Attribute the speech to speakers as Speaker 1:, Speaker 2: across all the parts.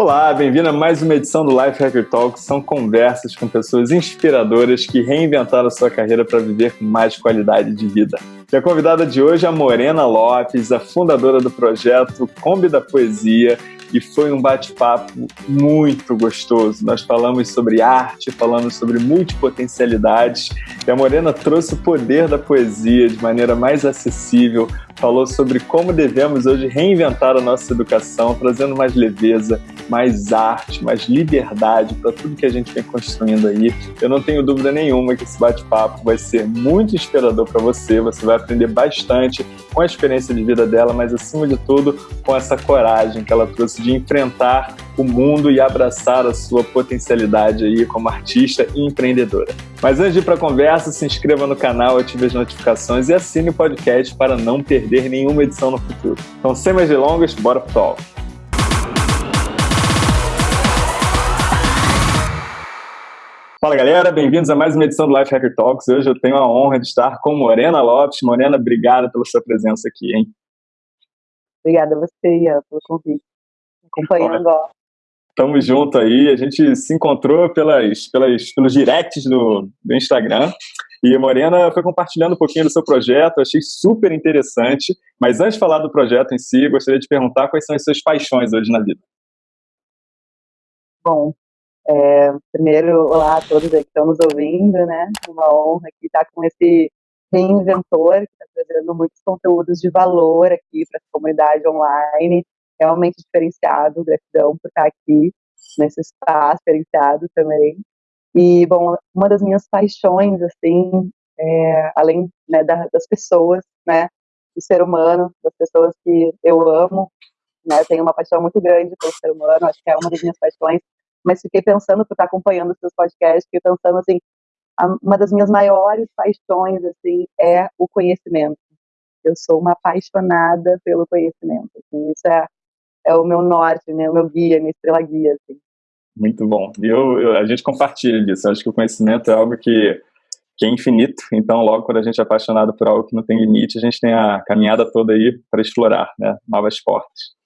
Speaker 1: Olá, bem-vindo a mais uma edição do Life Hacker Talk. São conversas com pessoas inspiradoras que reinventaram a sua carreira para viver com mais qualidade de vida. E a convidada de hoje é a Morena Lopes, a fundadora do projeto Kombi da Poesia, e foi um bate-papo muito gostoso. Nós falamos sobre arte, falamos sobre multipotencialidades, e a Morena trouxe o poder da poesia de maneira mais acessível, falou sobre como devemos hoje reinventar a nossa educação, trazendo mais leveza, mais arte, mais liberdade para tudo que a gente vem construindo aí. Eu não tenho dúvida nenhuma que esse bate-papo vai ser muito inspirador para você, você vai aprender bastante com a experiência de vida dela, mas acima de tudo com essa coragem que ela trouxe de enfrentar o mundo e abraçar a sua potencialidade aí como artista e empreendedora. Mas antes de ir para a conversa, se inscreva no canal, ative as notificações e assine o podcast para não perder nenhuma edição no futuro. Então, sem mais delongas, bora pro talk. Fala galera, bem-vindos a mais uma edição do Life Hacker Talks. Hoje eu tenho a honra de estar com Morena Lopes. Morena, obrigada pela sua presença aqui, hein?
Speaker 2: Obrigada a você, Ian, pelo convite. Acompanhando, ó.
Speaker 1: Tamo junto aí. A gente se encontrou pelas, pelas, pelos directs do, do Instagram. E a Morena foi compartilhando um pouquinho do seu projeto, achei super interessante. Mas antes de falar do projeto em si, gostaria de perguntar quais são as suas paixões hoje na vida.
Speaker 2: Bom, é, primeiro, olá a todos que estão nos ouvindo, né? Uma honra aqui estar com esse reinventor que está trazendo muitos conteúdos de valor aqui para a comunidade online, realmente diferenciado, gratidão por estar aqui nesse espaço diferenciado também. E, bom, uma das minhas paixões, assim, é, além né, da, das pessoas, né, do ser humano, das pessoas que eu amo, né, eu tenho uma paixão muito grande pelo ser humano, acho que é uma das minhas paixões, mas fiquei pensando, por estar acompanhando os seus podcasts, fiquei pensando assim, uma das minhas maiores paixões, assim, é o conhecimento. Eu sou uma apaixonada pelo conhecimento. Assim, isso é, é o meu norte, né, o meu guia, minha estrela guia. Assim.
Speaker 1: Muito bom. Eu, eu, a gente compartilha disso. Eu acho que o conhecimento é algo que, que é infinito. Então, logo quando a gente é apaixonado por algo que não tem limite, a gente tem a caminhada toda aí para explorar, né, novas portas.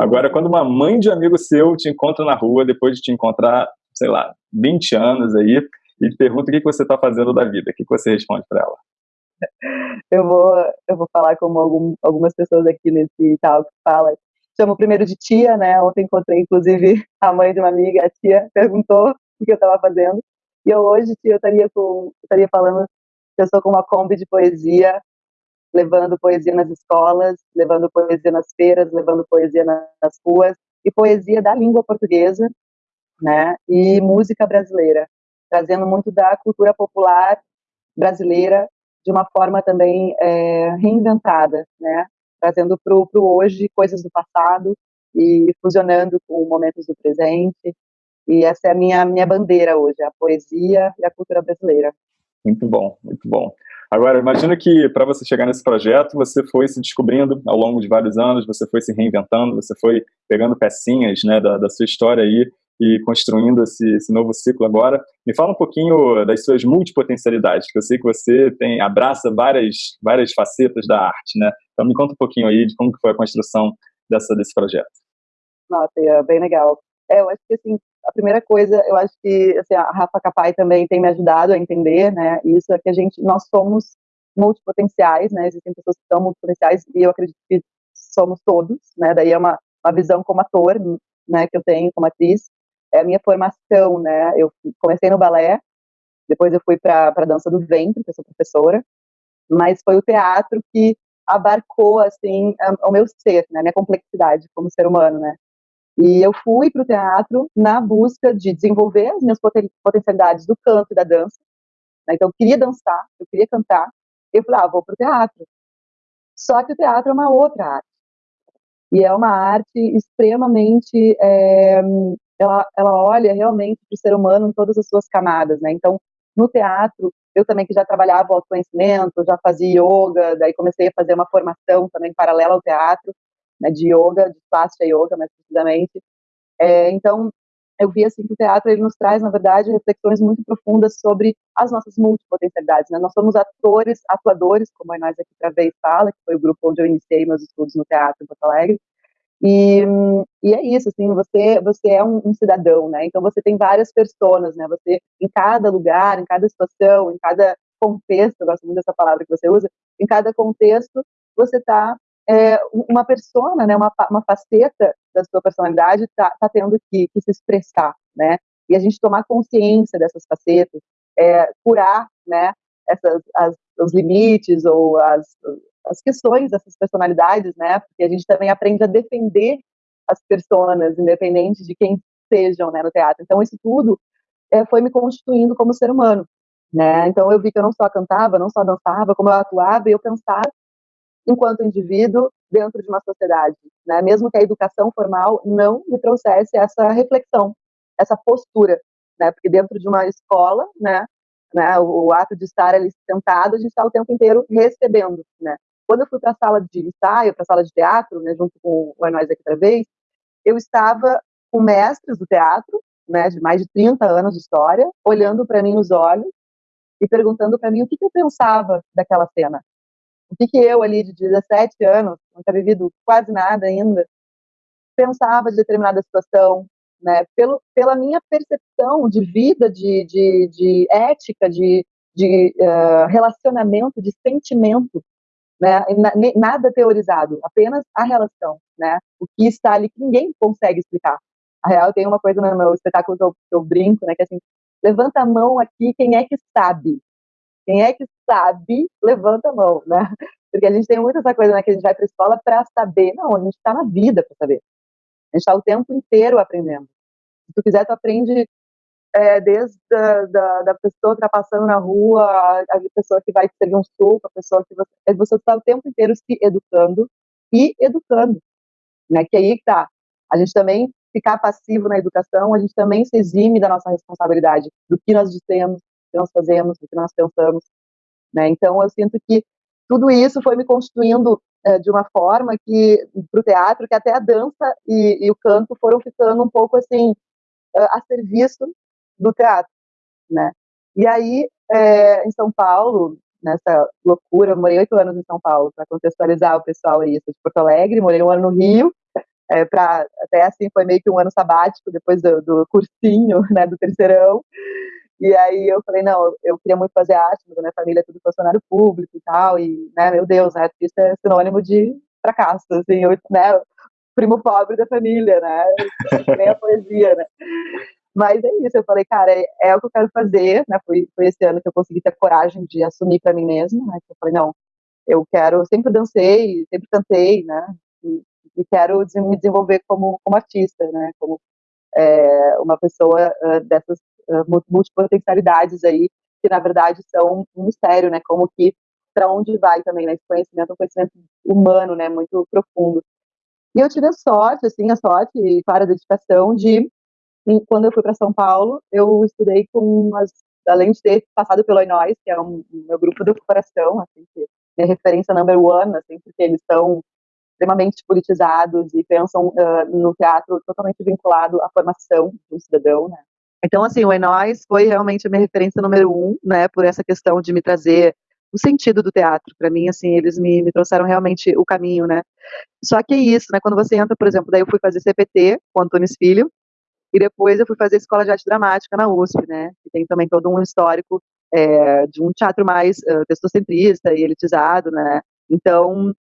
Speaker 1: Agora, quando uma mãe de amigo seu te encontra na rua, depois de te encontrar, sei lá, 20 anos aí, e te pergunta o que, você está fazendo da vida, o que, você responde para ela?
Speaker 2: Eu vou, eu vou falar como algum, algumas pessoas aqui nesse tal que falam. Chamo primeiro de tia, né? Ontem encontrei, inclusive, a mãe de uma amiga, a tia perguntou o que eu estava fazendo. E eu hoje, tia, eu estaria, com, estaria falando que eu sou com uma Kombi de poesia levando poesia nas escolas, levando poesia nas feiras, levando poesia nas ruas, e poesia da língua portuguesa, né, e música brasileira, trazendo muito da cultura popular brasileira de uma forma também é, reinventada, né, trazendo para o hoje coisas do passado e fusionando com momentos do presente, e essa é a minha, minha bandeira hoje, a poesia e a cultura brasileira.
Speaker 1: Muito bom, muito bom. Agora, imagina que para você chegar nesse projeto, você foi se descobrindo ao longo de vários anos, você foi se reinventando, você foi pegando pecinhas né, da, da sua história aí e construindo esse, esse, novo ciclo agora. Me fala um pouquinho das suas multipotencialidades, que eu sei que você tem abraça várias, várias facetas da arte, né? Então me conta um pouquinho aí de como que foi a construção dessa, desse projeto.
Speaker 2: Nossa, é bem legal. É, eu acho que assim, a primeira coisa, eu acho que assim, a Rafa Capai também tem me ajudado a entender, né? Isso é que a gente, nós somos multipotenciais, né? Existem pessoas que são multipotenciais e eu acredito que somos todos, né? Daí é uma, uma visão como ator, né? Que eu tenho como atriz. É a minha formação, né? Eu comecei no balé, depois eu fui para a dança do ventre, que eu sou professora, mas foi o teatro que abarcou assim o meu ser, né? Minha complexidade como ser humano, né? E eu fui para o teatro na busca de desenvolver as minhas potencialidades do canto e da dança. Né? Então, eu queria dançar, eu queria cantar. Eu falei, ah, vou para o teatro. Só que o teatro é uma outra arte. E é uma arte extremamente. É, ela, ela olha realmente para o ser humano em todas as suas camadas. Né? Então, no teatro, eu também que já trabalhava o autoconhecimento, já fazia yoga, daí comecei a fazer uma formação também paralela ao teatro né, de yoga, de plástica yoga, mais precisamente. É, então, eu vi assim que o teatro ele nos traz, na verdade, reflexões muito profundas sobre as nossas multipotencialidades. Né? Nós somos atores, atuadores, como a nós aqui para vez fala, que foi o grupo onde eu iniciei meus estudos no teatro em Porto Alegre. E, e é isso, assim, você, você é um, um, cidadão, né? Então você tem várias pessoas, né? Você, em cada lugar, em cada situação, em cada contexto, eu gosto muito dessa palavra que você usa, em cada contexto você está é, uma persona, né? Uma, uma faceta da sua personalidade está tá tendo que, que, se expressar, né? E a gente tomar consciência dessas facetas, é, curar, né? Essas, as, os limites ou as, as questões dessas personalidades, né? Porque a gente também aprende a defender as pessoas, independente de quem sejam, né, no teatro. Então isso tudo é, foi me constituindo como ser humano, né? Então eu vi que eu não só cantava, não só dançava, como eu atuava e eu pensava enquanto indivíduo dentro de uma sociedade, né? Mesmo que a educação formal não me trouxesse essa reflexão, essa postura, né? Porque dentro de uma escola, né? Né, o, o ato de estar ali sentado, a gente está o tempo inteiro recebendo, né? Quando eu fui para a sala de ensaio, para a sala de teatro, né, junto com o Enóis aqui vez, eu estava com mestres do teatro, né, de mais de 30 anos de história, olhando para mim nos olhos e perguntando para mim o que, que, eu pensava daquela cena. O que, que eu, ali de 17 anos, não tinha vivido quase nada ainda, pensava de determinada situação, né, pelo, pela minha percepção de vida, de, de, de ética, de, de uh, relacionamento, de sentimento né? Nada teorizado, apenas a relação, né? O que está ali que ninguém consegue explicar. A real tem uma coisa no meu espetáculo que eu, que eu brinco, né? Que é assim, levanta a mão aqui, quem é que sabe? Quem é que sabe, levanta a mão, né? Porque a gente tem muito essa coisa, né? Que a gente vai para a escola para saber. Não, a gente está na vida para saber. A gente está o tempo inteiro aprendendo. Se tu quiser, tu aprende é, desde da, da pessoa que está passando na rua, a, a, pessoa que vai te um suco, a pessoa que você é, você está o tempo inteiro se educando e educando, né? Que aí tá. A gente também ficar passivo na educação, a gente também se exime da nossa responsabilidade, do que nós dissemos, do que nós fazemos, do que nós pensamos, né? Então eu sinto que tudo isso foi me constituindo é, de uma forma que para o teatro que até a dança e, e, o canto foram ficando um pouco assim a serviço do teatro, né? E aí, é, em São Paulo, nessa loucura, morei oito anos em São Paulo, para contextualizar o pessoal aí, sou de Porto Alegre, morei um ano no Rio, é, pra, até assim foi meio que um ano sabático, depois do, do cursinho, né, do terceirão, e aí eu falei, não, eu queria muito fazer arte, mas a minha família é tudo funcionário público e tal, e, né, meu Deus, né, artista é sinônimo de fracasso, assim, eu, né, primo pobre da família, né, nem a poesia, né. Mas é isso, eu falei, cara, é, é, o que eu quero fazer, né? Foi, foi esse ano que eu consegui ter coragem de assumir para mim mesma, né? Eu falei, não, eu quero, sempre dancei, sempre cantei, né? E, e quero me desenvolver como, como artista, né? Como é, uma pessoa uh, dessas uh, multipotencialidades aí, que na verdade são um mistério, né? Como que, para onde vai também, né? Esse conhecimento é um conhecimento humano, né? Muito profundo. E eu tive a sorte, assim, a sorte e para a dedicação de e quando eu fui para São Paulo, eu estudei com umas, além de ter passado pelo Inóis, que é um, meu grupo do coração, assim, que é referência number one, assim, porque eles são extremamente politizados e pensam uh, no teatro totalmente vinculado à formação um cidadão, né? Então, assim, o Enóis foi realmente a minha referência número um, né, por essa questão de me trazer o sentido do teatro. Para mim, assim, eles me, me trouxeram realmente o caminho, né. Só que é isso, né, quando você entra, por exemplo, daí eu fui fazer CPT com Antônio Filho, e depois eu fui fazer escola de arte dramática na USP, né? Que tem também todo um histórico é, de um teatro mais uh, testocentrista e elitizado, né? Então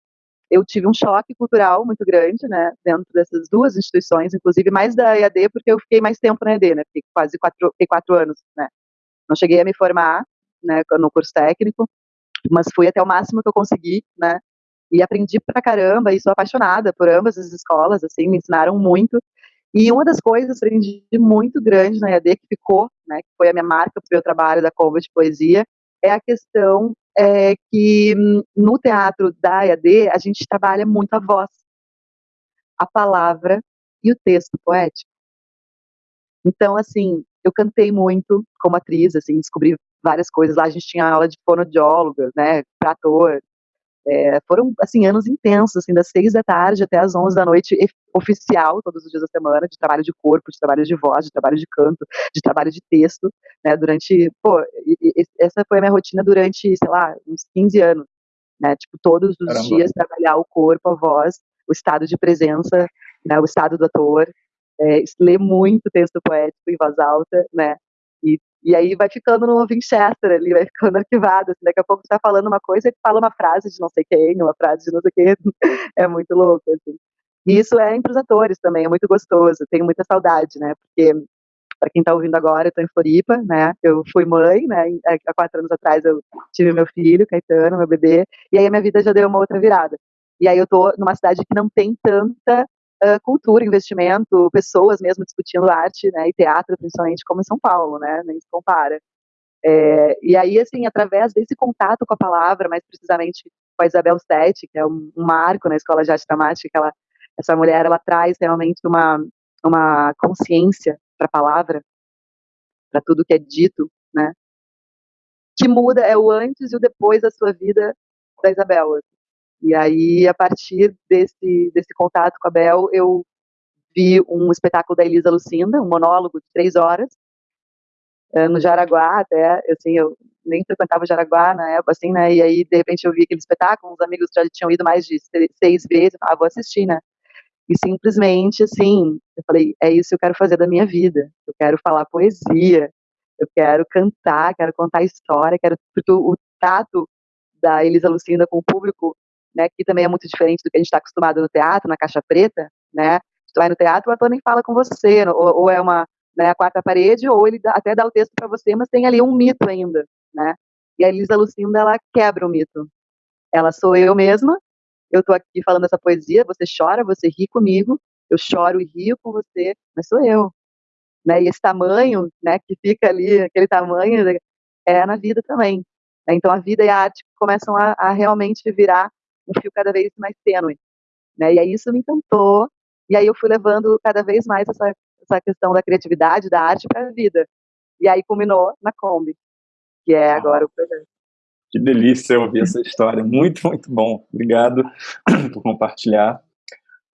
Speaker 2: eu tive um choque cultural muito grande, né? Dentro dessas duas instituições, inclusive mais da EAD, porque eu fiquei mais tempo na EAD, né? Fiquei quase quatro, fiquei quatro anos, né? Não cheguei a me formar, né? No curso técnico, mas fui até o máximo que eu consegui, né? E aprendi pra caramba e sou apaixonada por ambas as escolas, assim, me ensinaram muito. E uma das coisas que eu aprendi muito grande na EAD, que ficou, né, que foi a minha marca para o meu trabalho da Cova de Poesia, é a questão é, que no teatro da EAD a gente trabalha muito a voz, a palavra e o texto poético. Então, assim, eu cantei muito como atriz, assim, descobri várias coisas. Lá a gente tinha aula de fonoaudióloga, né, para ator, é, foram, assim, anos intensos, assim, das seis da tarde até as onze da noite, oficial, todos os dias da semana, de trabalho de corpo, de trabalho de voz, de trabalho de canto, de trabalho de texto, né, durante, pô, essa foi a minha rotina durante, sei lá, uns 15 anos, né, tipo, todos os Caramba. dias trabalhar o corpo, a voz, o estado de presença, né, o estado do ator, é, lê muito texto poético em voz alta, né, e, e aí vai ficando no Winchester ali, vai ficando arquivado, assim, daqui a pouco você tá falando uma coisa e fala uma frase de não sei quem, uma frase de não sei quem, é muito louco, assim. E isso é entre os atores também, é muito gostoso, tenho muita saudade, né, porque para quem está ouvindo agora, eu estou em Floripa, né? Eu fui mãe, né? Há quatro anos atrás eu tive meu filho, Caetano, meu bebê, e aí a minha vida já deu uma outra virada. E aí eu estou numa cidade que não tem tanta uh, cultura, investimento, pessoas mesmo discutindo arte, né? E teatro, principalmente, como em São Paulo, né? Nem se compara. É, e aí, assim, através desse contato com a palavra, mais precisamente com a Isabel Sete, que é um, um marco na Escola de Arte Dramática, ela, essa mulher, ela traz realmente uma, uma consciência para a palavra, para tudo que é dito, né? Que muda é o antes e o depois da sua vida da Isabel. E aí, a partir desse, desse contato com a Bel, eu vi um espetáculo da Elisa Lucinda, um monólogo de três horas, eh, no Jaraguá até, assim, eu nem frequentava o Jaraguá na época, assim, né, e aí, de repente, eu vi aquele espetáculo, uns amigos já tinham ido mais de seis vezes, ah, vou assistir, né, e simplesmente, assim, eu falei, é isso que eu quero fazer da minha vida. Eu quero falar poesia, eu quero cantar, quero contar história, quero porque o tato da Elisa Lucinda com o público, né, que também é muito diferente do que a gente está acostumado no teatro, na caixa preta, né? Vai no teatro, o ator nem fala com você, ou, ou é uma né, a quarta parede, ou ele dá, até dá o texto para você, mas tem ali um mito ainda, né? E a Elisa Lucinda ela quebra o mito. Ela sou eu mesma, eu tô aqui falando essa poesia, você chora, você ri comigo, eu choro e rio com você, mas sou eu. Né? E esse tamanho, né, que fica ali, aquele tamanho, é na vida também. Né? Então a vida e a arte começam a, a, realmente virar um fio cada vez mais tênue. Né? E aí isso me encantou, e aí eu fui levando cada vez mais essa, essa questão da criatividade, da arte para a vida. E aí culminou na Kombi, que é agora o projeto.
Speaker 1: Que delícia ouvir essa história. Muito, muito bom. Obrigado por compartilhar.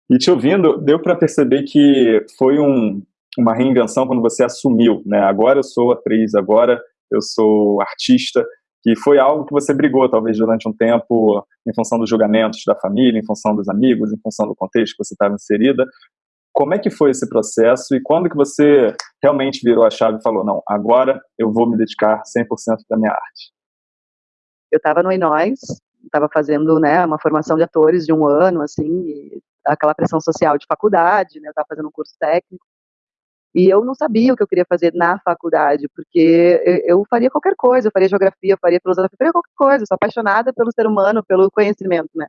Speaker 1: E te ouvindo, deu para perceber que foi um, uma reinvenção quando você assumiu, né? Agora eu sou atriz, agora eu sou artista, que foi algo que você brigou, talvez, durante um tempo, em função dos julgamentos da família, em função dos amigos, em função do contexto que você estava inserida. Como é que foi esse processo e quando que você realmente virou a chave e falou, não, agora eu vou me dedicar 100% da minha arte?
Speaker 2: eu estava no Inóis, estava fazendo né, uma formação de atores de um ano, assim, aquela pressão social de faculdade, né, eu estava fazendo um curso técnico, e eu não sabia o que eu queria fazer na faculdade, porque eu, faria qualquer coisa, eu faria geografia, eu faria filosofia, eu faria qualquer coisa, eu sou apaixonada pelo ser humano, pelo conhecimento, né.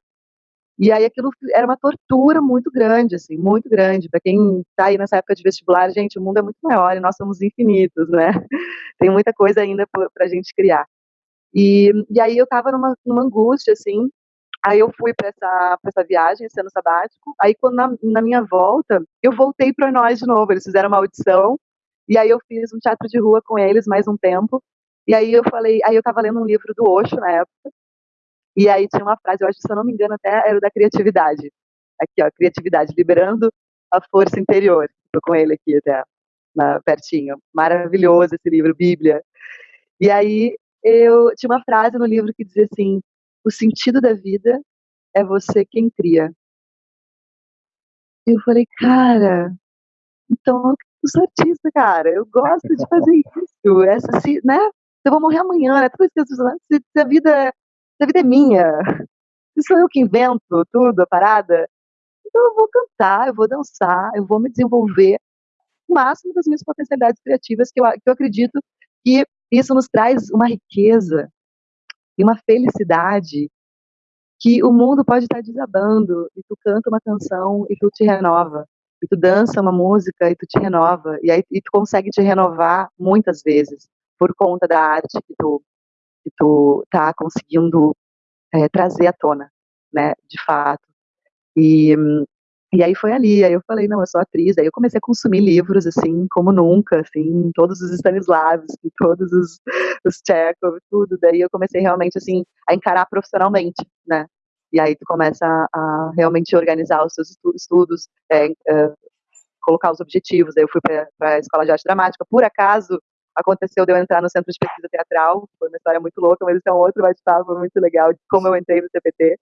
Speaker 2: E aí aquilo era uma tortura muito grande, assim, muito grande. Para quem está aí nessa época de vestibular, gente, o mundo é muito maior e nós somos infinitos, né? Tem muita coisa ainda para a gente criar. E, e aí eu tava numa, numa angústia, assim, Aí eu fui para essa, essa viagem, esse ano sabático. Aí, quando na, na minha volta, eu voltei para nós de novo. Eles fizeram uma audição. E aí eu fiz um teatro de rua com eles mais um tempo. E aí eu falei, aí eu estava lendo um livro do Osho na época. E aí tinha uma frase, eu acho que se eu não me engano até era da criatividade. Aqui, ó, criatividade, liberando a força interior. Estou com ele aqui até, na, pertinho. Maravilhoso esse livro, Bíblia. E aí eu tinha uma frase no livro que dizia assim: o sentido da vida é você quem cria. Eu falei, cara, então eu sou artista, cara, eu gosto de fazer isso. Essa, se, né? Eu vou morrer amanhã, né? Tudo isso que se, se a vida, se a vida é minha, se sou eu que invento tudo, a parada, então eu vou cantar, eu vou dançar, eu vou me desenvolver o máximo das minhas potencialidades criativas, que eu, que eu acredito que isso nos traz uma riqueza e uma felicidade que o mundo pode estar desabando e tu canta uma canção e tu te renova. E tu dança uma música e tu te renova. E aí e tu consegue te renovar muitas vezes por conta da arte que tu, que tu tá conseguindo é, trazer à tona, né, de fato. E, e aí foi ali, aí eu falei, não, eu sou atriz, aí eu comecei a consumir livros, assim, como nunca, assim, todos os Stanislavski, todos os, os Chekhov, tudo, daí eu comecei realmente, assim, a encarar profissionalmente, né, e aí tu começa a, a realmente organizar os seus estudos, é, é, colocar os objetivos, aí eu fui para a Escola de Arte Dramática, por acaso, aconteceu de eu entrar no Centro de Pesquisa Teatral, foi uma história muito louca, mas isso é um outro bate-papo muito legal, de como eu entrei no CPT,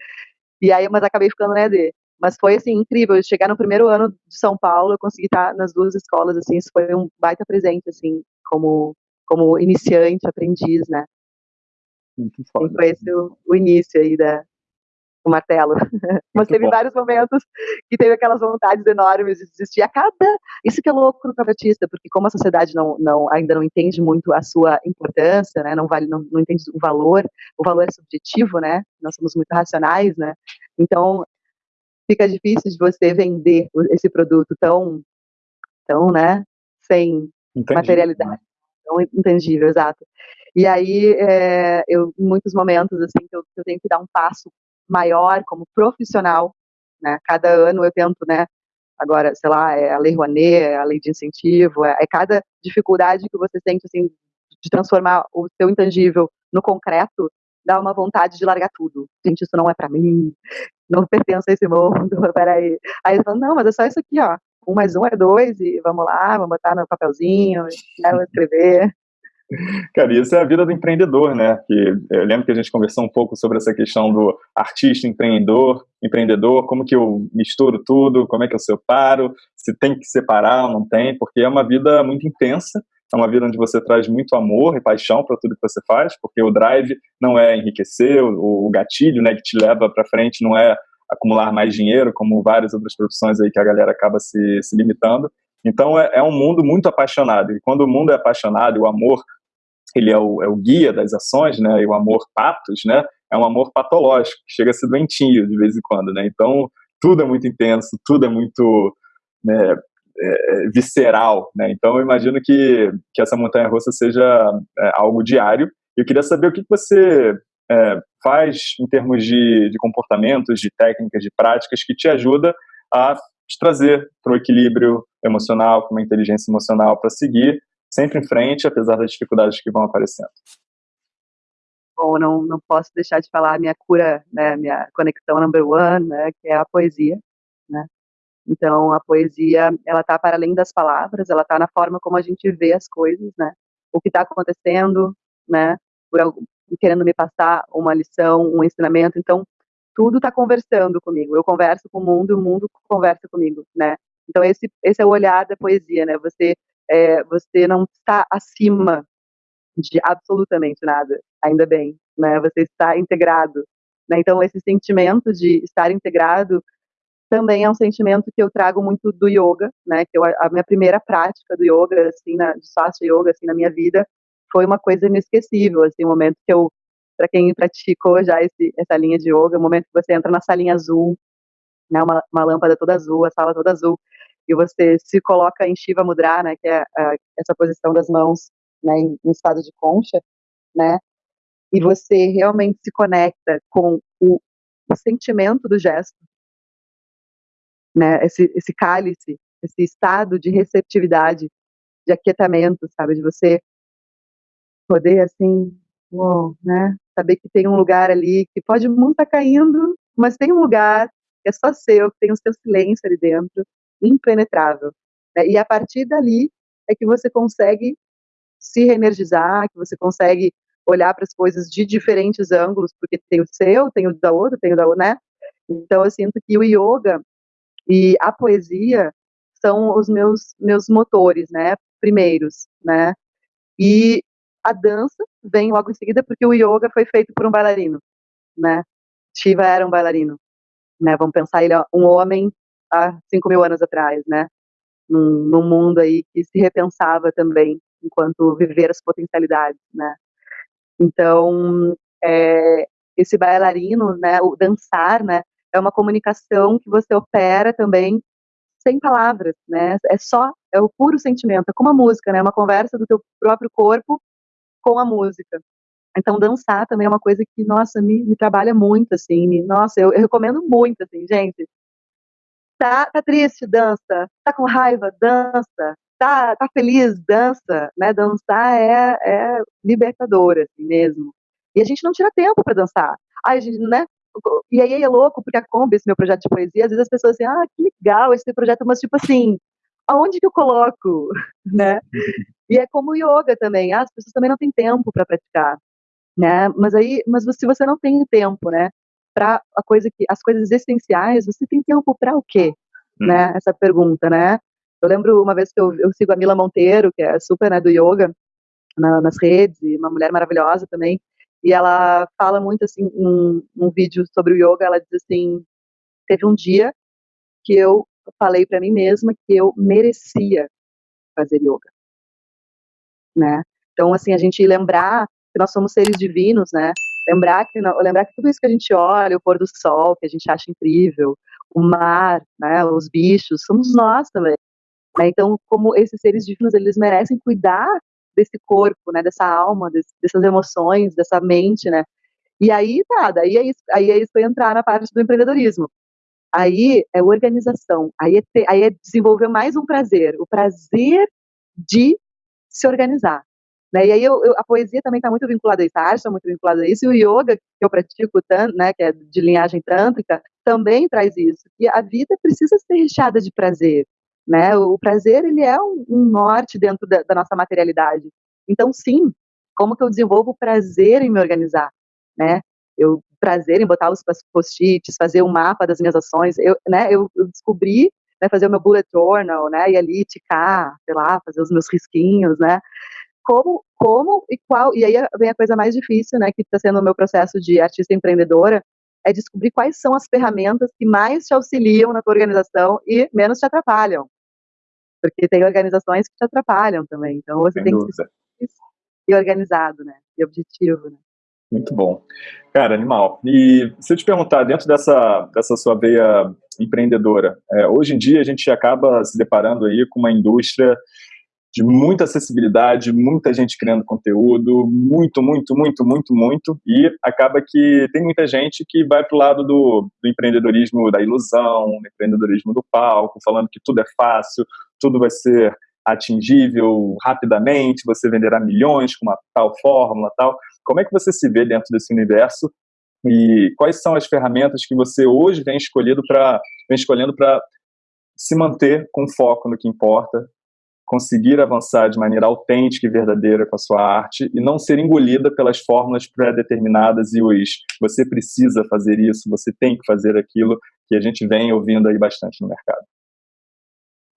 Speaker 2: e aí, mas acabei ficando na ED, Mas foi, assim, incrível. Chegar no primeiro ano de São Paulo, eu consegui estar nas duas escolas, assim, isso foi um baita presente, assim, como, como iniciante, aprendiz, né?
Speaker 1: Muito foda.
Speaker 2: E foi esse o, o início aí da, o martelo. Mas teve bom. vários momentos que teve aquelas vontades enormes de desistir. A cada. Isso que é louco no privatista, porque como a sociedade não, não, ainda não entende muito a sua importância, né? não, vale, não, não entende o valor, o valor é subjetivo, né? Nós somos muito racionais, né? Então fica difícil de você vender esse produto tão, tão né? Sem Entendi. materialidade. Tão intangível, exato. E aí, é, eu, em muitos momentos, assim, que eu, eu tenho que dar um passo maior como profissional, né? Cada ano eu tento, né? Agora, sei lá, é a lei Rouanet, é a lei de incentivo, é, é cada dificuldade que você sente, assim, de transformar o seu intangível no concreto, dá uma vontade de largar tudo. Gente, isso não é para mim, não pertence a esse mundo, peraí. Aí eles falam, não, mas é só isso aqui, ó. Um mais um é dois, e vamos lá, vamos botar no papelzinho, né, escrever.
Speaker 1: Cara, isso é a vida do empreendedor, né? Que eu lembro que a gente conversou um pouco sobre essa questão do artista, empreendedor, empreendedor, como que eu misturo tudo, como é que eu separo, se tem que separar ou não tem, porque é uma vida muito intensa, é uma vida onde você traz muito amor e paixão para tudo que você faz, porque o drive não é enriquecer, o, o gatilho, né, que te leva para frente não é acumular mais dinheiro, como várias outras profissões aí que a galera acaba se, se limitando. Então é, é um mundo muito apaixonado, e quando o mundo é apaixonado, o amor ele é o, é o guia das ações, né, e o amor patos, né, é um amor patológico, que chega a ser doentinho de vez em quando, né, então tudo é muito intenso, tudo é muito né, é, é visceral, né, então eu imagino que, que essa montanha-russa seja é, algo diário, eu queria saber o que você é, faz em termos de, de comportamentos, de técnicas, de práticas que te ajuda a te trazer para o equilíbrio emocional, com uma inteligência emocional para seguir sempre em frente, apesar das dificuldades que vão aparecendo.
Speaker 2: Bom, não, não posso deixar de falar a minha cura, né, minha conexão number one, né, que é a poesia, né. Então, a poesia, ela está para além das palavras, ela está na forma como a gente vê as coisas, né, o que está acontecendo, né, por algum, querendo me passar uma lição, um ensinamento, então, tudo está conversando comigo, eu converso com o mundo o mundo conversa comigo, né. Então, esse, esse é o olhar da poesia, né, você é, você não está acima de absolutamente nada, ainda bem, né? Você está integrado, né? Então esse sentimento de estar integrado também é um sentimento que eu trago muito do yoga, né? Que eu, a minha primeira prática do yoga, assim, na, de Swastika Yoga, assim, na minha vida, foi uma coisa inesquecível, assim, um momento que eu, para quem praticou já esse, essa linha de yoga, o momento que você entra na salinha azul, né? Uma, uma lâmpada toda azul, a sala toda azul, e você se coloca em Shiva Mudra, né, que é a, essa posição das mãos, né, em, em, estado de concha, né, e você realmente se conecta com o, o sentimento do gesto, né, esse, esse cálice, esse estado de receptividade, de aquietamento, sabe, de você poder, assim, uou, né, saber que tem um lugar ali que pode muito estar tá caindo, mas tem um lugar que é só seu, que tem o seu silêncio ali dentro, impenetrável. Né? E a partir dali é que você consegue se reenergizar, que você consegue olhar para as coisas de diferentes ângulos, porque tem o seu, tem o da outra, tem o da outra, né? Então eu sinto que o yoga e a poesia são os meus meus motores, né? Primeiros, né? E a dança vem logo em seguida porque o yoga foi feito por um bailarino, né? Shiva era um bailarino, né? Vamos pensar ele um homem há 5 mil anos atrás, né? Num, num, mundo aí que se repensava também enquanto viver as potencialidades, né? Então, é, esse bailarino, né, o dançar, né, é uma comunicação que você opera também sem palavras, né? É só, é o puro sentimento, é como a música, né? É uma conversa do teu próprio corpo com a música. Então, dançar também é uma coisa que, nossa, me, me trabalha muito, assim, me, nossa, eu, eu recomendo muito, assim, gente, Tá, tá triste, dança. Tá com raiva, dança. Tá, tá feliz, dança. Né? Dançar é, é libertador, assim mesmo. E a gente não tira tempo para dançar. Ai, gente, né? E aí é louco, porque a Kombi, esse meu projeto de poesia, às vezes as pessoas assim, ah, que legal esse projeto, mas tipo assim, aonde que eu coloco, né? E é como o yoga também, ah, as pessoas também não têm tempo para praticar, né? Mas aí, mas se você não tem tempo, né, para a coisa que as coisas essenciais, você tem tempo para o quê? Hum. Né? Essa pergunta, né? Eu lembro uma vez que eu, eu sigo a Mila Monteiro, que é super né, do yoga, na, nas redes, uma mulher maravilhosa também, e ela fala muito assim, num, vídeo sobre o yoga, ela diz assim, teve um dia que eu falei para mim mesma que eu merecia fazer yoga, né? Então, assim, a gente lembrar que nós somos seres divinos, né? Lembrar que, lembrar que tudo isso que a gente olha, o pôr do sol, que a gente acha incrível, o mar, né, os bichos, somos nós também. Né? Então, como esses seres divinos, eles merecem cuidar desse corpo, né, dessa alma, desse, dessas emoções, dessa mente, né? E aí, tá, daí é isso, aí é isso que entrar na parte do empreendedorismo. Aí é organização, aí é, ter, aí é desenvolver mais um prazer, o prazer de se organizar. Né? E aí eu, eu, a poesia também está muito vinculada a isso, a arte está muito vinculada a isso, e o yoga que eu pratico, né, que é de linhagem tântrica, também traz isso. E a vida precisa ser recheada de prazer. Né? O prazer ele é um, um norte dentro da, da, nossa materialidade. Então, sim, como que eu desenvolvo prazer em me organizar? Né? Eu prazer em botar os post-its, fazer um mapa das minhas ações. Eu, né, eu, eu descobri né, fazer o meu bullet journal, né, e ali ticar, sei lá, fazer os meus risquinhos, né, como, como e qual, e aí vem a coisa mais difícil, né, que está sendo o meu processo de artista empreendedora, é descobrir quais são as ferramentas que mais te auxiliam na tua organização e menos te atrapalham. Porque tem organizações que te atrapalham também, então você Sem tem dúvida. que ser organizado, né, e objetivo, né.
Speaker 1: Muito bom. Cara, animal. E se eu te perguntar, dentro dessa, dessa sua veia empreendedora, é, hoje em dia a gente acaba se deparando aí com uma indústria de muita acessibilidade, muita gente criando conteúdo, muito, muito, muito, muito, muito, e acaba que tem muita gente que vai para o lado do, do, empreendedorismo da ilusão, do empreendedorismo do palco, falando que tudo é fácil, tudo vai ser atingível rapidamente, você venderá milhões com uma tal fórmula, tal. Como é que você se vê dentro desse universo e quais são as ferramentas que você hoje vem escolhendo para vem escolhendo para se manter com foco no que importa, conseguir avançar de maneira autêntica e verdadeira com a sua arte e não ser engolida pelas fórmulas pré-determinadas e os você precisa fazer isso, você tem que fazer aquilo que a gente vem ouvindo aí bastante no mercado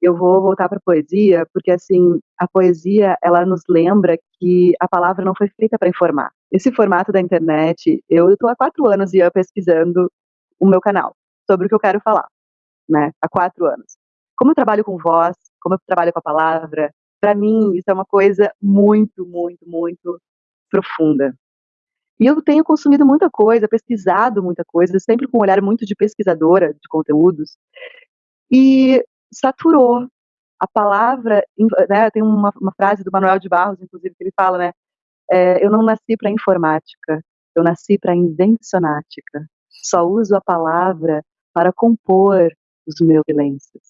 Speaker 2: eu vou voltar para a poesia, porque assim, a poesia, ela nos lembra que a palavra não foi feita para informar. Esse formato da internet, eu estou há quatro anos e pesquisando o meu canal, sobre o que eu quero falar, né, há quatro anos. Como eu trabalho com voz, como eu trabalho com a palavra, para mim isso é uma coisa muito, muito, muito profunda. E eu tenho consumido muita coisa, pesquisado muita coisa, sempre com um olhar muito de pesquisadora de conteúdos. E saturou. A palavra, né, tem uma, uma, frase do Manuel de Barros, inclusive, que ele fala, né, é, eu não nasci para informática, eu nasci para invencionática. Só uso a palavra para compor os meus silêncios.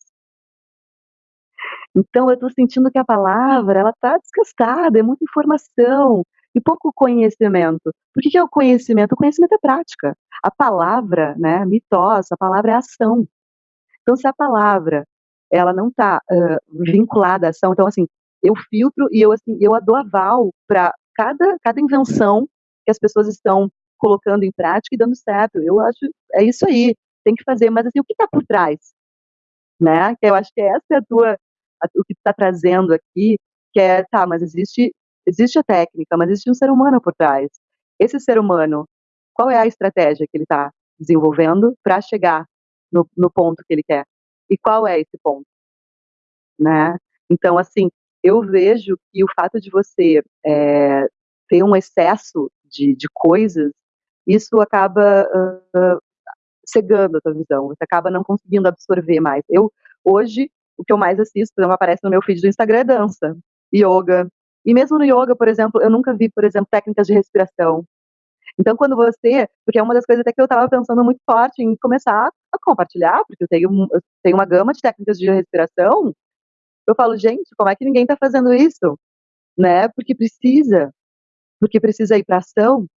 Speaker 2: Então, eu estou sentindo que a palavra, ela está desgastada, é muita informação e pouco conhecimento. Por que, que é o conhecimento? O conhecimento é prática. A palavra, né, mitose, a palavra é ação. Então, se a palavra ela não está uh, vinculada à ação. Então, assim, eu filtro e eu, assim, eu dou aval para cada, cada invenção que as pessoas estão colocando em prática e dando certo. Eu acho, é isso aí, tem que fazer. Mas, assim, o que está por trás? Né? Eu acho que essa é a tua, a, o que está trazendo aqui, que é, tá, mas existe, existe a técnica, mas existe um ser humano por trás. Esse ser humano, qual é a estratégia que ele está desenvolvendo para chegar no, no ponto que ele quer? E qual é esse ponto? Né? Então, assim, eu vejo que o fato de você é, ter um excesso de, de coisas, isso acaba uh, cegando a tua visão, você acaba não conseguindo absorver mais. Eu, hoje, o que eu mais assisto, por exemplo, aparece no meu feed do Instagram é dança, yoga. E mesmo no yoga, por exemplo, eu nunca vi, por exemplo, técnicas de respiração. Então, quando você, porque é uma das coisas até que eu estava pensando muito forte em começar a compartilhar, porque eu tenho, eu tenho uma gama de técnicas de respiração, eu falo, gente, como é que ninguém está fazendo isso? Né? Porque precisa, porque precisa ir para ação,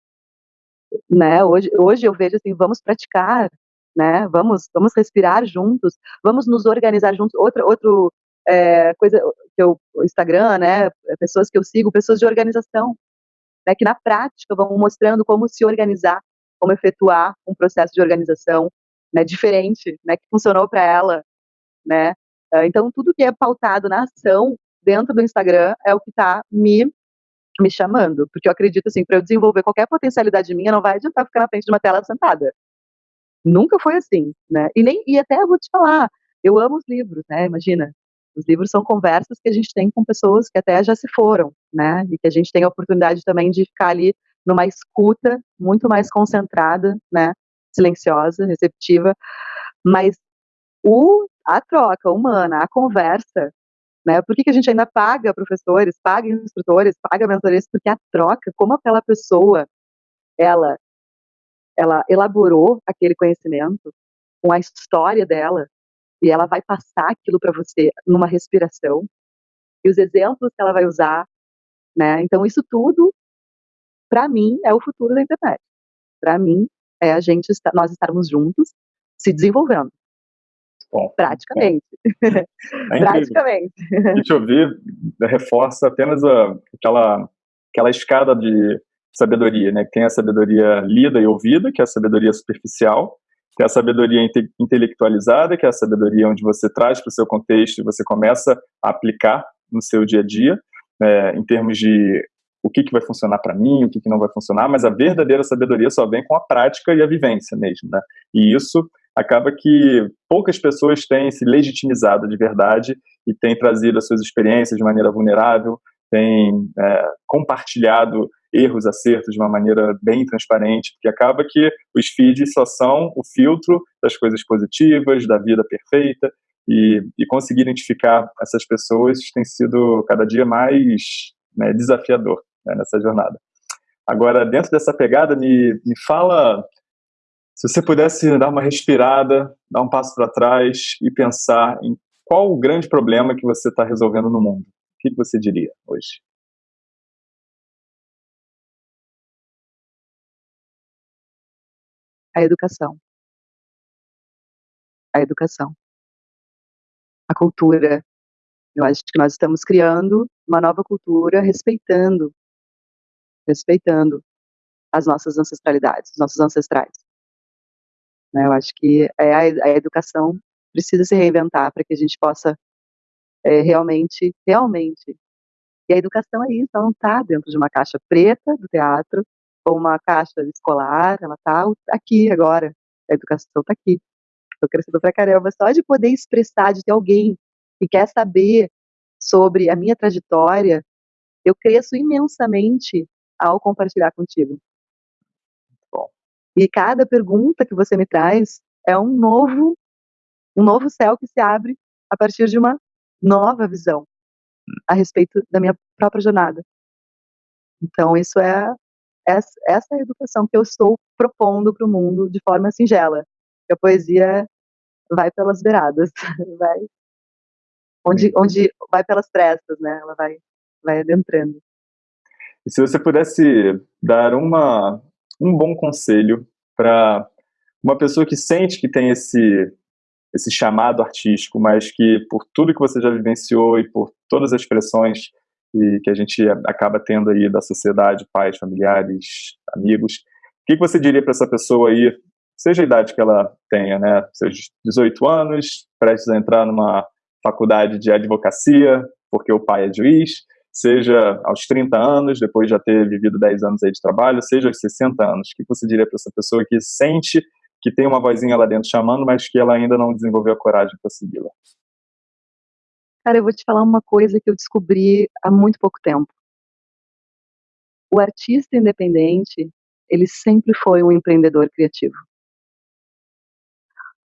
Speaker 2: né? Hoje, hoje eu vejo assim, vamos praticar, né? Vamos, vamos respirar juntos, vamos nos organizar juntos. Outra, outro é, coisa que eu, o Instagram, né? Pessoas que eu sigo, pessoas de organização, né? Que na prática vão mostrando como se organizar como efetuar um processo de organização né, diferente, né, que funcionou para ela, né? Ah, então tudo que é pautado na ação dentro do Instagram é o que está me me chamando, porque eu acredito assim, para eu desenvolver qualquer potencialidade minha, não vai adiantar ficar na frente de uma tela sentada. Nunca foi assim, né? E nem e até vou te falar, eu amo os livros, né? Imagina, os livros são conversas que a gente tem com pessoas que até já se foram, né? E que a gente tem a oportunidade também de ficar ali numa escuta muito mais concentrada, né? Silenciosa, receptiva, mas o, a troca humana, a conversa, né? Por que, que a gente ainda paga professores, paga instrutores, paga mentores? Porque a troca, como aquela pessoa, ela, ela elaborou aquele conhecimento com a história dela, e ela vai passar aquilo para você numa respiração e os exemplos que ela vai usar, né? Então isso tudo para mim é o futuro da internet. Para mim é a gente nós estarmos juntos se desenvolvendo. Bom, Praticamente. É
Speaker 1: Praticamente. A gente ouvir reforça apenas a, aquela, aquela escada de sabedoria, né? Tem a sabedoria lida e ouvida, que é a sabedoria superficial, que é a sabedoria inte intelectualizada, que é a sabedoria onde você traz para o seu contexto e você começa a aplicar no seu dia a dia, é, em termos de o que, que vai funcionar para mim, o que, que não vai funcionar, mas a verdadeira sabedoria só vem com a prática e a vivência mesmo, né? E isso acaba que poucas pessoas têm se legitimizado de verdade e têm trazido as suas experiências de maneira vulnerável, têm é, compartilhado erros, acertos de uma maneira bem transparente, porque acaba que os feeds só são o filtro das coisas positivas, da vida perfeita, e, e conseguir identificar essas pessoas tem sido cada dia mais né, desafiador né, nessa jornada. Agora, dentro dessa pegada, me, me fala se você pudesse dar uma respirada, dar um passo para trás e pensar em qual o grande problema que você está resolvendo no mundo, o que, que você diria hoje?
Speaker 2: A educação. A educação. A cultura. Eu acho que nós estamos criando uma nova cultura respeitando, respeitando as nossas ancestralidades, os nossos ancestrais. Né, eu acho que é a, educação precisa se reinventar para que a gente possa é, realmente, realmente. E a educação é isso, ela não está dentro de uma caixa preta do teatro, uma caixa escolar, ela está aqui agora. A educação está aqui. Estou crescendo pra caramba. Só de poder expressar, de ter alguém que quer saber sobre a minha trajetória, eu cresço imensamente ao compartilhar contigo. Bom. E cada pergunta que você me traz é um novo, um novo céu que se abre a partir de uma nova visão a respeito da minha própria jornada. Então, isso é essa, essa é a educação que eu estou propondo para o mundo de forma singela. A poesia vai pelas beiradas, vai onde, onde vai pelas prestas, né? Ela vai, vai adentrando.
Speaker 1: E se você pudesse dar uma, um bom conselho para uma pessoa que sente que tem esse esse chamado artístico, mas que por tudo que você já vivenciou e por todas as pressões e que a gente acaba tendo aí da sociedade, pais, familiares, amigos. O que, você diria para essa pessoa aí, seja a idade que ela tenha, né, seus 18 anos, prestes a entrar numa faculdade de advocacia, porque o pai é juiz, seja aos 30 anos, depois de já ter vivido 10 anos aí de trabalho, seja aos 60 anos. O que você diria para essa pessoa que sente que tem uma vozinha lá dentro chamando, mas que ela ainda não desenvolveu a coragem para segui-la?
Speaker 2: Cara, eu vou te falar uma coisa que eu descobri há muito pouco tempo. O artista independente, ele sempre foi um empreendedor criativo.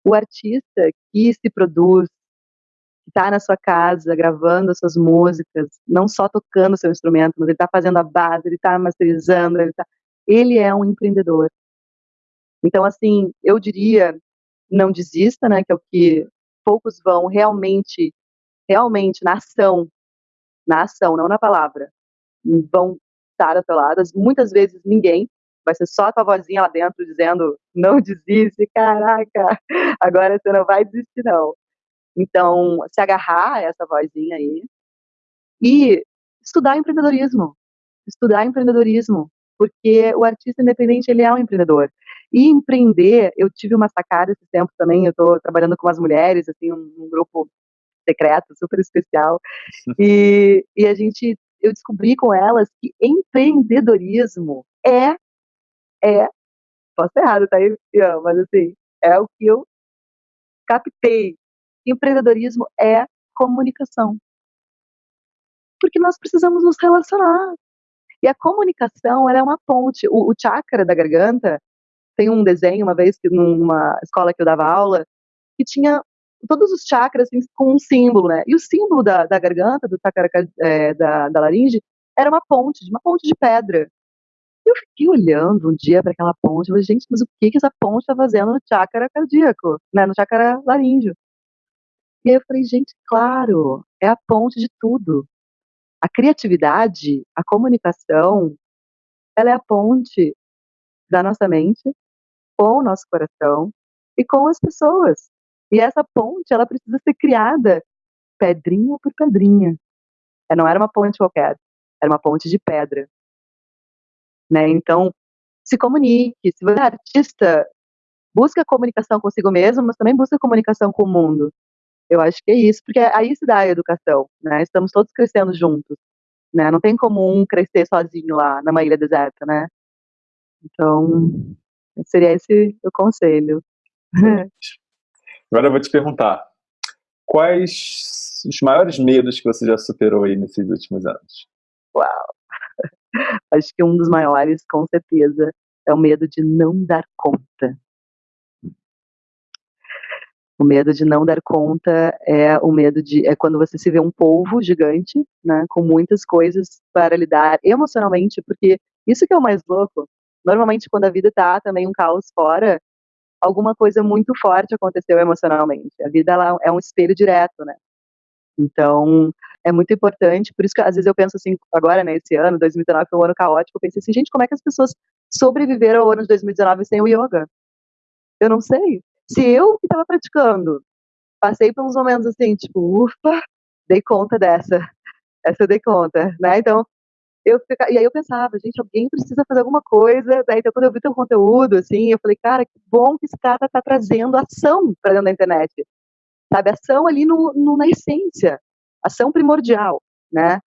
Speaker 2: O artista que se produz, que está na sua casa gravando as suas músicas, não só tocando seu instrumento, mas ele está fazendo a base, ele está masterizando, ele, tá... ele é um empreendedor. Então, assim, eu diria, não desista, né, que é o que poucos vão realmente realmente na ação, na ação, não na palavra, vão estar atoladas. Muitas vezes ninguém, vai ser só a tua vozinha lá dentro dizendo: não desiste, caraca, agora você não vai desistir, não. Então, se agarrar a essa vozinha aí e estudar empreendedorismo. Estudar empreendedorismo, porque o artista independente ele é um empreendedor. E empreender, eu tive uma sacada esse tempo também, eu estou trabalhando com as mulheres, assim, um, um grupo secreto, super especial, e, e a gente, eu descobri com elas que empreendedorismo é, é, posso ser errado, tá aí, mas assim, é o que eu captei. Empreendedorismo é comunicação. Porque nós precisamos nos relacionar. E a comunicação, ela é uma ponte. O, o chakra da garganta, tem um desenho, uma vez, numa escola que eu dava aula, que tinha todos os chakras com um símbolo, né? E o símbolo da, da garganta, do chakra é, da, da laringe, era uma ponte, uma ponte de pedra. Eu fiquei olhando um dia para aquela ponte, e falei, gente, mas o que, que essa ponte está fazendo no chakra cardíaco, né? No chakra laríngeo. E aí eu falei, gente, claro, é a ponte de tudo. A criatividade, a comunicação, ela é a ponte da nossa mente com o nosso coração e com as pessoas. E essa ponte, ela precisa ser criada pedrinha por pedrinha. É, não era uma ponte qualquer, era uma ponte de pedra. Né? Então, se comunique. Se você é artista, busca comunicação consigo mesmo, mas também busca comunicação com o mundo. Eu acho que é isso, porque aí se dá a educação, né? Estamos todos crescendo juntos, né? Não tem como um crescer sozinho lá na ilha deserta, né? Então, seria esse o conselho.
Speaker 1: Agora eu vou te perguntar, quais os maiores medos que você já superou aí nesses últimos anos?
Speaker 2: Uau! Acho que um dos maiores, com certeza, é o medo de não dar conta. O medo de não dar conta é o medo de é quando você se vê um polvo gigante, né, com muitas coisas para lidar emocionalmente, porque isso que é o mais louco. Normalmente quando a vida tá também um caos fora, alguma coisa muito forte aconteceu emocionalmente. A vida ela é um espelho direto, né? Então, é muito importante, por isso que às vezes eu penso assim, agora, né, esse ano, 2019 foi um ano caótico, eu pensei assim, gente, como é que as pessoas sobreviveram ao ano de 2019 sem o yoga? Eu não sei. Se eu que estava praticando, passei por uns momentos assim, tipo, ufa, dei conta dessa, essa eu dei conta, né? Então, eu e aí eu pensava, gente, alguém precisa fazer alguma coisa. Daí, então, quando eu vi teu conteúdo, assim, eu falei, cara, que bom que esse cara está trazendo ação para dentro da internet, sabe? Ação ali no, no, na essência, ação primordial, né?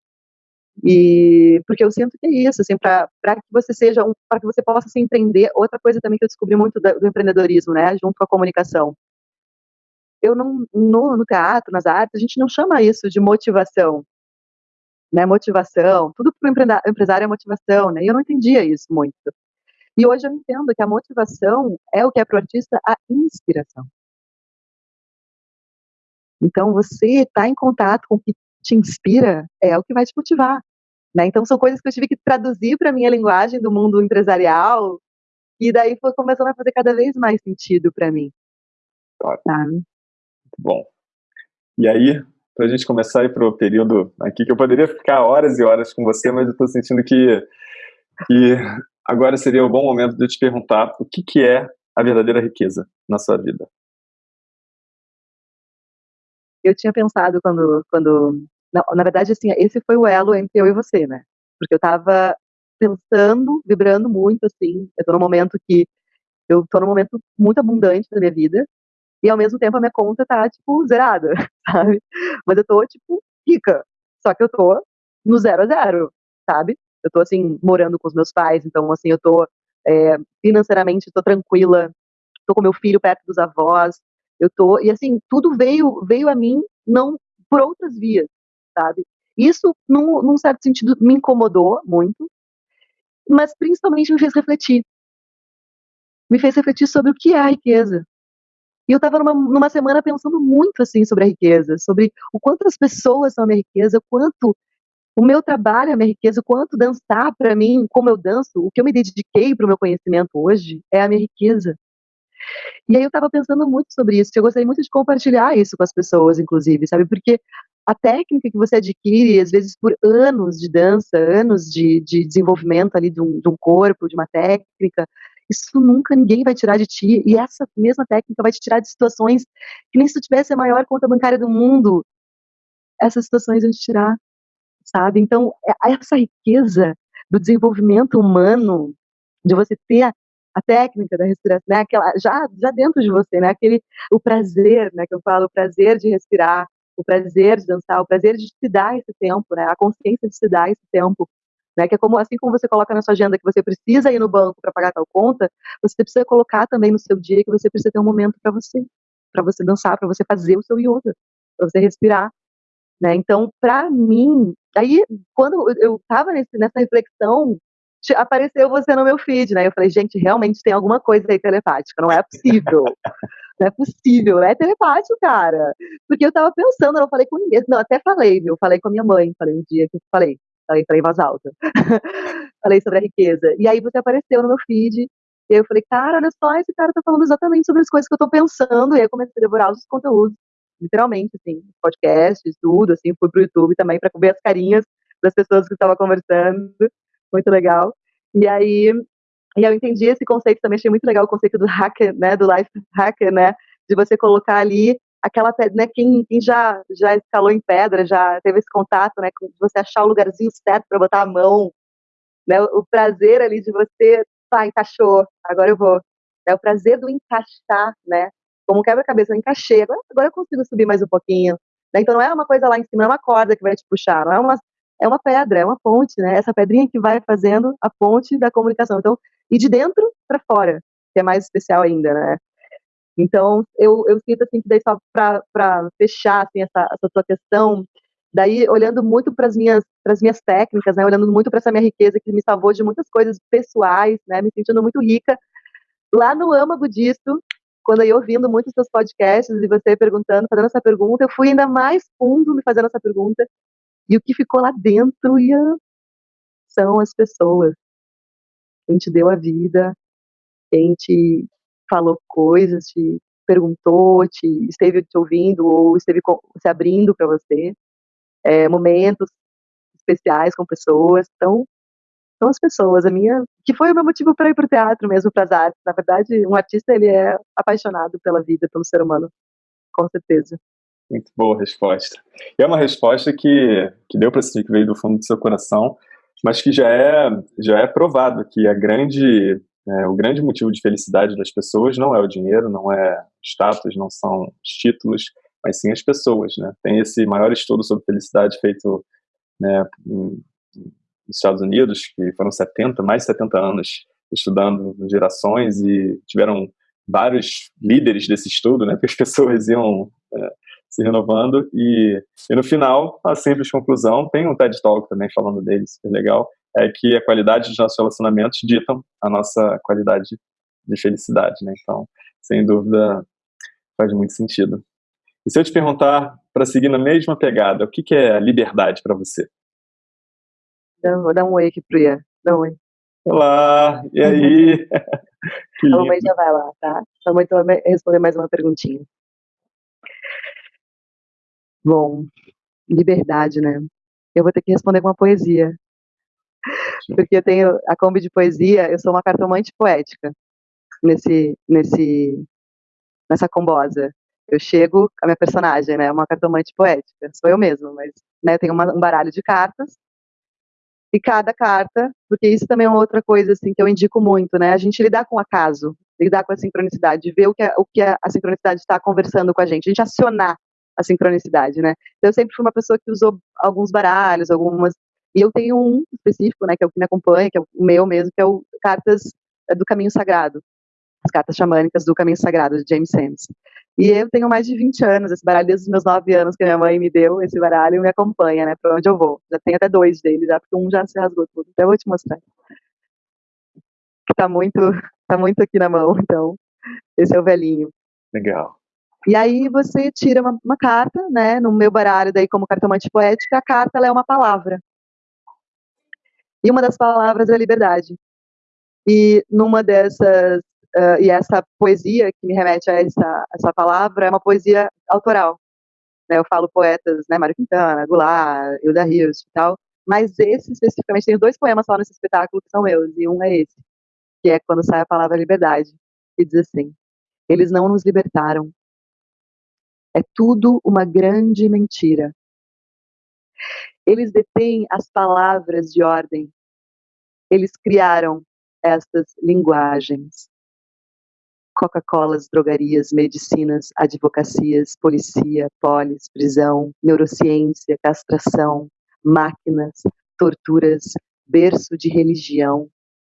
Speaker 2: E porque eu sinto que é isso, assim, para que você seja um, para que você possa se empreender. Outra coisa também que eu descobri muito do, do empreendedorismo, né, junto com a comunicação. Eu não no, no teatro, nas artes, a gente não chama isso de motivação, né, motivação. Tudo para o empresário é motivação, né? E eu não entendia isso muito. E hoje eu entendo que a motivação é o que é para o artista a inspiração. Então, você está em contato com o que te inspira é o que vai te motivar. Né? Então, são coisas que eu tive que traduzir para a minha linguagem do mundo empresarial, e daí foi começando a fazer cada vez mais sentido para mim.
Speaker 1: Top. Muito bom. E aí, para a gente começar para o período aqui, que eu poderia ficar horas e horas com você, mas eu estou sentindo que, que agora seria um bom momento de eu te perguntar o que, que é a verdadeira riqueza na sua vida.
Speaker 2: Eu tinha pensado quando, quando na, na verdade, assim, esse foi o elo entre eu e você, né? Porque eu tava pensando, vibrando muito, assim. Eu tô num momento que. Eu tô num momento muito abundante da minha vida. E ao mesmo tempo a minha conta tá, tipo, zerada, sabe? Mas eu tô, tipo, rica. Só que eu tô no zero a zero, sabe? Eu tô, assim, morando com os meus pais. Então, assim, eu tô é, financeiramente, tô tranquila. Tô com meu filho perto dos avós. Eu tô. E, assim, tudo veio, veio a mim não por outras vias sabe? Isso, num, num certo sentido, me incomodou muito, mas principalmente me fez refletir. Me fez refletir sobre o que é a riqueza. E eu estava numa, numa semana pensando muito assim sobre a riqueza, sobre o quanto as pessoas são a minha riqueza, o quanto o meu trabalho é a minha riqueza, o quanto dançar para mim, como eu danço, o que eu me dediquei para o meu conhecimento hoje é a minha riqueza. E aí eu estava pensando muito sobre isso, eu gostaria muito de compartilhar isso com as pessoas, inclusive, sabe? Porque a técnica que você adquire, às vezes por anos de dança, anos de, de desenvolvimento ali de um, de um corpo, de uma técnica, isso nunca ninguém vai tirar de ti. E essa mesma técnica vai te tirar de situações que nem se tu tivesse a maior conta bancária do mundo, essas situações vão te tirar, sabe? Então, é, essa riqueza do desenvolvimento humano, de você ter a técnica da respiração, né? Aquela, já, já dentro de você, né? Aquele, o prazer, né? Que eu falo, o prazer de respirar, o prazer de dançar, o prazer de se dar esse tempo, né? A consciência de se dar esse tempo, né? Que é como assim como você coloca na sua agenda que você precisa ir no banco para pagar tal conta, você precisa colocar também no seu dia que você precisa ter um momento para você, para você dançar, para você fazer o seu yoga, para você respirar, né? Então, para mim, aí quando eu estava nessa reflexão apareceu você no meu feed, né? Eu falei, gente, realmente tem alguma coisa aí telepática, não é possível. não é possível, é telepático, cara. Porque eu tava pensando, eu não falei com ninguém, não, até falei, viu? Falei com a minha mãe, falei um dia que eu falei, falei, em voz alta. falei sobre a riqueza. E aí você apareceu no meu feed, e eu falei, cara, olha só, esse cara tá falando exatamente sobre as coisas que eu tô pensando, e aí eu comecei a devorar os conteúdos, literalmente, assim, podcasts, tudo, assim, fui pro YouTube também para ver as carinhas das pessoas que estavam conversando, muito legal. E aí, e eu entendi esse conceito também, achei muito legal o conceito do hacker, né, do life hacker, né, de você colocar ali aquela né, quem, quem já já escalou em pedra, já teve esse contato, né, de você achar o lugarzinho certo para botar a mão, né, o prazer ali de você, pá, encaixou, agora eu vou, é o prazer do encaixar, né, como quebra-cabeça, eu encaixei, agora, agora eu consigo subir mais um pouquinho, né, então não é uma coisa lá em cima, não é uma corda que vai te puxar, não é uma é uma pedra, é uma ponte, né? Essa pedrinha que vai fazendo a ponte da comunicação. Então, e de dentro para fora, que é mais especial ainda, né? Então, eu, eu sinto assim que daí só para fechar assim, essa, essa tua questão, daí olhando muito para as minhas minhas técnicas, né? Olhando muito para essa minha riqueza que me salvou de muitas coisas pessoais, né? Me sentindo muito rica. Lá no âmago disso, quando eu ouvindo muitos seus podcasts e você perguntando, fazendo essa pergunta, eu fui ainda mais fundo me fazendo essa pergunta e o que ficou lá dentro ia, são as pessoas. Quem te deu a vida, quem te falou coisas, te perguntou, te esteve te ouvindo ou esteve se abrindo para você. É, momentos especiais com pessoas. Então, são as pessoas. A minha, que foi o meu motivo para ir para o teatro mesmo, para as artes. Na verdade, um artista ele é apaixonado pela vida, pelo ser humano, com certeza.
Speaker 1: Muito boa resposta. E é uma resposta que, que deu para sentir que veio do fundo do seu coração, mas que já é, já é provado que a grande, é, o grande motivo de felicidade das pessoas não é o dinheiro, não é status, não são os títulos, mas sim as pessoas. Né? Tem esse maior estudo sobre felicidade feito né, nos Estados Unidos, que foram 70, mais de 70 anos estudando gerações e tiveram vários líderes desse estudo, né, que as pessoas iam é, se renovando e, e no final, a simples conclusão, tem um TED Talk também falando dele, super legal, é que a qualidade dos nossos relacionamentos ditam a nossa qualidade de felicidade, né? Então, sem dúvida, faz muito sentido. E se eu te perguntar, para seguir na mesma pegada, o que, que é liberdade para você?
Speaker 2: Vou dar um oi aqui pro Ian. Dá um oi.
Speaker 1: Olá, e aí?
Speaker 2: a mamãe já vai lá, tá? A mamãe vai responder mais uma perguntinha. Bom, liberdade, né? Eu vou ter que responder com uma poesia. Porque eu tenho a Kombi de poesia, eu sou uma cartomante poética nesse, nesse, nessa combosa. Eu chego, a minha personagem, né, uma cartomante poética, sou eu mesma, mas né, eu tenho uma, um baralho de cartas e cada carta, porque isso também é outra coisa assim que eu indico muito, né? A gente lidar com o acaso, lidar com a sincronicidade, ver o que a, o que a, a sincronicidade está conversando com a gente, a gente acionar a sincronicidade, né? Então, eu sempre fui uma pessoa que usou alguns baralhos, algumas. E eu tenho um específico, né, que é o que me acompanha, que é o meu mesmo, que é o Cartas é, do Caminho Sagrado. As cartas xamânicas do Caminho Sagrado, de James Sands. E eu tenho mais de 20 anos, esse baralho desde os meus 9 anos que a minha mãe me deu, esse baralho me acompanha, né, para onde eu vou. Já tenho até dois dele, já, porque um já se rasgou tudo. Então eu vou te mostrar. Que tá muito, tá muito aqui na mão, então. Esse é o velhinho.
Speaker 1: Legal.
Speaker 2: E aí você tira uma, uma, carta, né? No meu baralho, daí como cartomante poética, a carta é uma palavra. E uma das palavras é liberdade. E numa dessas, uh, e essa poesia que me remete a essa, essa palavra é uma poesia autoral. Né? Eu falo poetas, né? Mário Quintana, Goulart, Hilda Rios e tal. Mas esse especificamente, tem dois poemas só nesse espetáculo que são meus, e um é esse, que é quando sai a palavra liberdade, que diz assim: Eles não nos libertaram, é tudo uma grande mentira. Eles detêm as palavras de ordem. Eles criaram estas linguagens. Coca-Colas, drogarias, medicinas, advocacias, policia, polis, prisão, neurociência, castração, máquinas, torturas, berço de religião,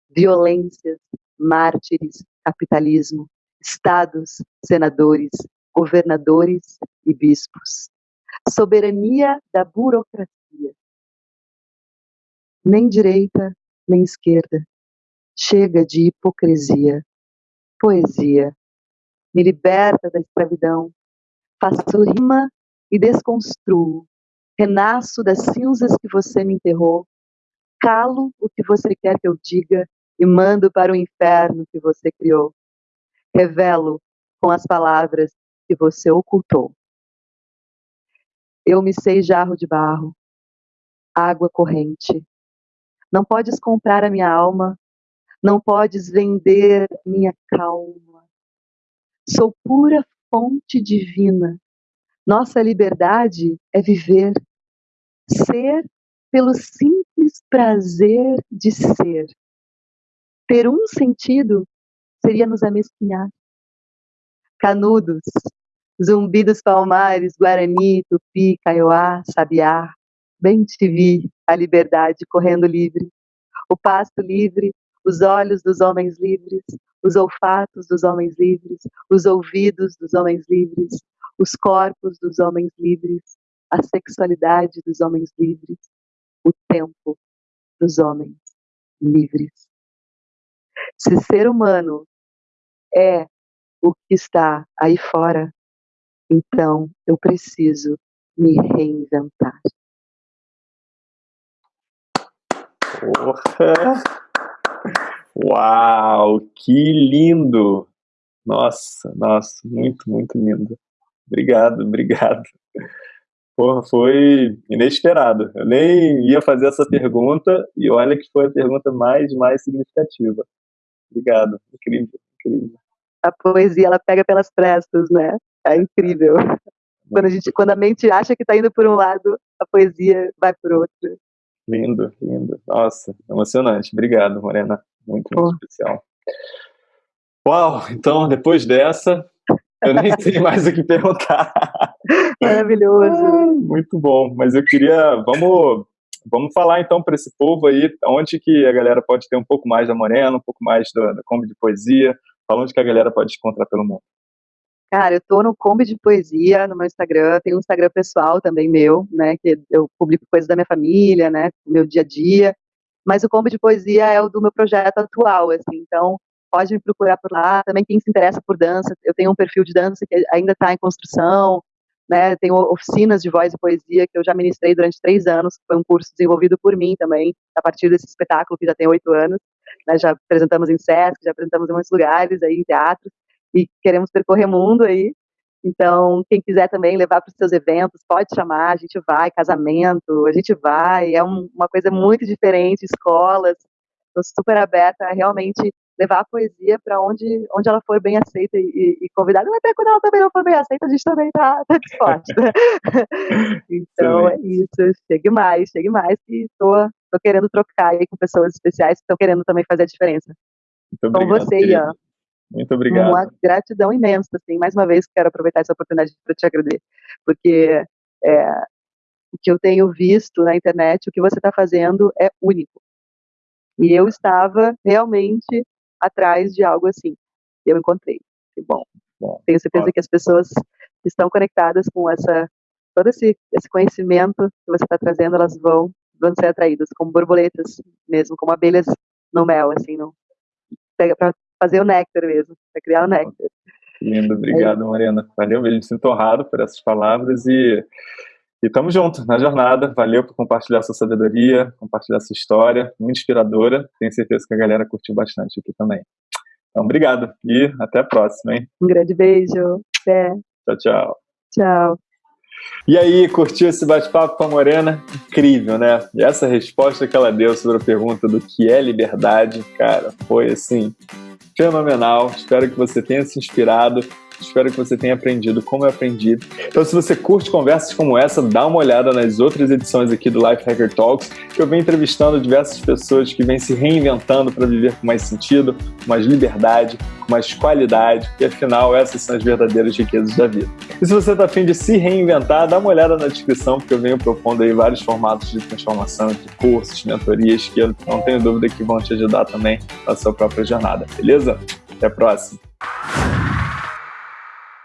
Speaker 2: violências, mártires, capitalismo, estados, senadores, governadores e bispos. Soberania da burocracia. Nem direita, nem esquerda. Chega de hipocrisia. Poesia. Me liberta da escravidão. Faço rima e desconstruo. Renasço das cinzas que você me enterrou. Calo o que você quer que eu diga e mando para o inferno que você criou. Revelo com as palavras que você ocultou. Eu me sei jarro de barro, água corrente. Não podes comprar a minha alma, não podes vender minha calma. Sou pura fonte divina. Nossa liberdade é viver, ser pelo simples prazer de ser. Ter um sentido seria nos amesquinhar. Canudos, zumbi dos palmares, guarani, tupi, kaiowá, sabiá, bem te vi, a liberdade correndo livre, o pasto livre, os olhos dos homens livres, os olfatos dos homens livres, os ouvidos dos homens livres, os corpos dos homens livres, a sexualidade dos homens livres, o tempo dos homens livres. Se ser humano é o que está aí fora, então eu preciso me reinventar.
Speaker 1: Porra! Uau, que lindo! Nossa, nossa, muito, muito lindo. Obrigado, obrigado. Porra, foi inesperado. Eu nem ia fazer essa pergunta e olha que foi a pergunta mais, mais significativa. Obrigado. Incrível, incrível.
Speaker 2: A poesia, ela pega pelas prestas, né? É incrível. Quando a, gente, quando a mente acha que está indo por um lado, a poesia vai por outro.
Speaker 1: Lindo, lindo. Nossa, emocionante. Obrigado, Morena. Muito, muito especial. Uau, então, depois dessa, eu nem sei mais o que perguntar.
Speaker 2: Maravilhoso.
Speaker 1: muito bom. Mas eu queria. Vamos Vamos falar então para esse povo aí, onde que a galera pode ter um pouco mais da Morena, um pouco mais da, da Kombi de Poesia, fala onde que a galera pode te encontrar pelo mundo.
Speaker 2: Cara, eu tô no Kombi de Poesia, no meu Instagram, tem um Instagram pessoal também meu, né, que eu publico coisas da minha família, né, meu dia a dia, mas o Kombi de Poesia é o do meu projeto atual, assim, então pode me procurar por lá, também quem se interessa por dança, eu tenho um perfil de dança que ainda está em construção, né, tenho oficinas de voz e poesia que eu já ministrei durante três anos, foi um curso desenvolvido por mim também, a partir desse espetáculo que já tem oito anos, né, já apresentamos em SESC, já apresentamos em muitos lugares, aí em teatros, e queremos percorrer mundo aí, então, quem quiser também levar para os seus eventos, pode chamar, a gente vai, casamento, a gente vai, é um, uma coisa muito diferente, escolas, estou super aberta a realmente levar a poesia para onde, onde ela for bem aceita e, e, convidada, até quando ela também não for bem aceita, a gente também está tá disposta. então é isso, chegue mais, chegue mais, e estou querendo trocar aí com pessoas especiais que estão querendo também fazer a diferença.
Speaker 1: Muito com obrigado, você, Ian. Muito obrigado.
Speaker 2: Uma gratidão imensa, assim, mais uma vez quero aproveitar essa oportunidade para te agradecer, porque é, o que eu tenho visto na internet, o que você está fazendo é único. E eu estava realmente atrás de algo assim. Eu encontrei. Que bom. bom Tenho certeza bom. que as pessoas que estão conectadas com essa todo esse, esse conhecimento que você está trazendo, elas vão vão ser atraídas como borboletas mesmo, como abelhas no mel, assim, no, para fazer o néctar mesmo, para criar o néctar.
Speaker 1: Lindo, obrigado, é. Mariana. Valeu, me sinto honrado por essas palavras e e estamos juntos na jornada. Valeu por compartilhar sua sabedoria, compartilhar sua história, muito inspiradora. Tenho certeza que a galera curtiu bastante aqui também. Então, obrigado e até a próxima, hein?
Speaker 2: Um grande beijo. Até.
Speaker 1: Tchau, tchau.
Speaker 2: Tchau.
Speaker 1: E aí, curtiu esse bate-papo com a Morena? Incrível, né? E essa resposta que ela deu sobre a pergunta do que é liberdade, cara, foi assim, fenomenal. Espero que você tenha se inspirado Espero que você tenha aprendido como eu aprendi. Então, se você curte conversas como essa, dá uma olhada nas outras edições aqui do Life Hacker Talks, que eu venho entrevistando diversas pessoas que vêm se reinventando para viver com mais sentido, com mais liberdade, com mais qualidade, e afinal, essas são as verdadeiras riquezas da vida. E se você está afim de se reinventar, dá uma olhada na descrição, porque eu venho propondo aí vários formatos de transformação, de cursos, mentorias, que eu não tenho dúvida que vão te ajudar também na sua própria jornada, beleza? Até a próxima!